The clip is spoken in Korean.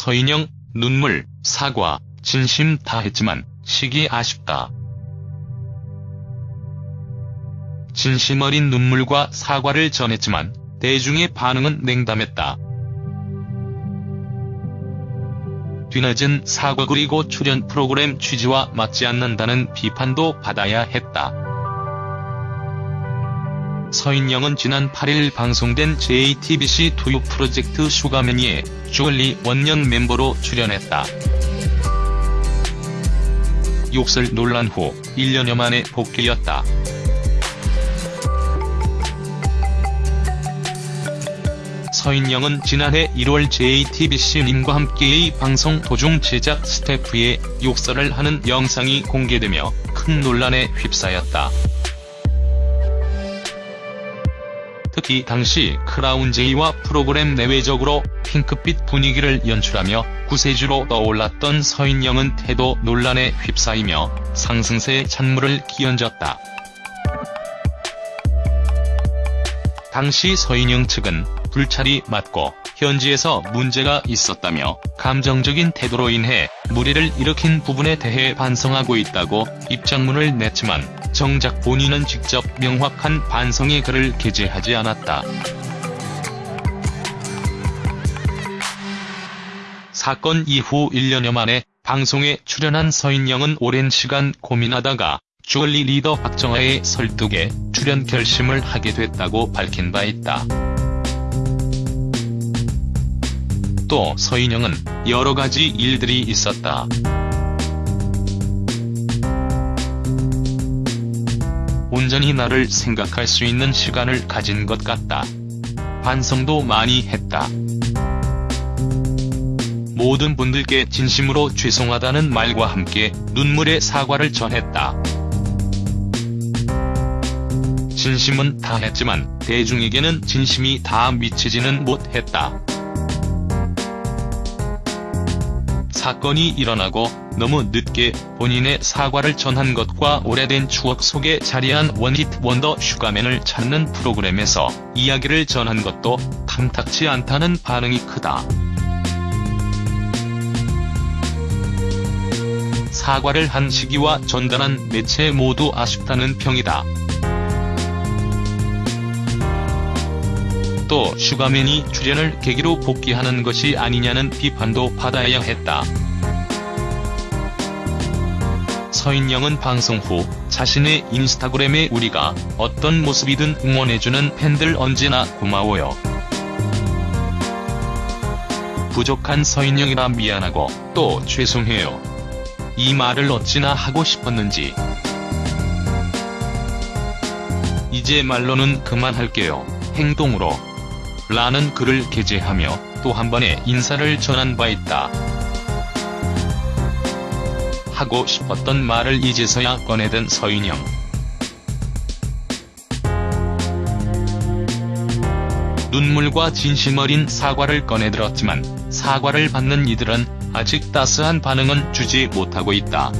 서인영, 눈물, 사과, 진심 다 했지만 시기 아쉽다. 진심 어린 눈물과 사과를 전했지만 대중의 반응은 냉담했다. 뒤늦은 사과 그리고 출연 프로그램 취지와 맞지 않는다는 비판도 받아야 했다. 서인영은 지난 8일 방송된 JTBC 투유 프로젝트 슈가매니에 주얼리 원년 멤버로 출연했다. 욕설 논란 후 1년여 만에 복귀였다. 서인영은 지난해 1월 JTBC님과 함께의 방송 도중 제작 스태프의 욕설을 하는 영상이 공개되며 큰 논란에 휩싸였다. 특히 당시 크라운제이와 프로그램 내외적으로 핑크빛 분위기를 연출하며 구세주로 떠올랐던 서인영은 태도 논란에 휩싸이며 상승세에 찬물을 끼얹었다. 당시 서인영 측은 불찰이 맞고 현지에서 문제가 있었다며 감정적인 태도로 인해 무리를 일으킨 부분에 대해 반성하고 있다고 입장문을 냈지만 정작 본인은 직접 명확한 반성의 글을 게재하지 않았다. 사건 이후 1년여 만에 방송에 출연한 서인영은 오랜 시간 고민하다가 주얼리 리더 박정아의 설득에 출연 결심을 하게 됐다고 밝힌 바 있다. 또 서인영은 여러 가지 일들이 있었다. 온전히 나를 생각할 수 있는 시간을 가진 것 같다. 반성도 많이 했다. 모든 분들께 진심으로 죄송하다는 말과 함께 눈물의 사과를 전했다. 진심은 다 했지만 대중에게는 진심이 다 미치지는 못했다. 사건이 일어나고 너무 늦게 본인의 사과를 전한 것과 오래된 추억 속에 자리한 one-hit wonder 슈가맨을 찾는 프로그램에서 이야기를 전한 것도 탐탁치 않다는 반응이 크다. 사과를 한 시기와 전달한 매체 모두 아쉽다는 평이다. 또 슈가맨이 출연을 계기로 복귀하는 것이 아니냐는 비판도 받아야 했다. 서인영은 방송 후 자신의 인스타그램에 우리가 어떤 모습이든 응원해주는 팬들 언제나 고마워요. 부족한 서인영이라 미안하고 또 죄송해요. 이 말을 어찌나 하고 싶었는지. 이제 말로는 그만할게요. 행동으로. 라는 글을 게재하며 또 한 번의 인사를 전한 바 있다. 하고 싶었던 말을 이제서야 꺼내든 서인영. 눈물과 진심 어린 사과를 꺼내들었지만 사과를 받는 이들은 아직 따스한 반응은 주지 못하고 있다.